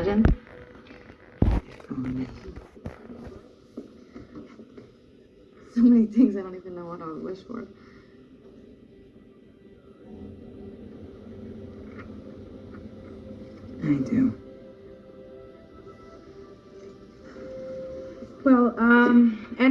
imagine? So many things I don't even know what I would wish for. I do. Well, um, anyway.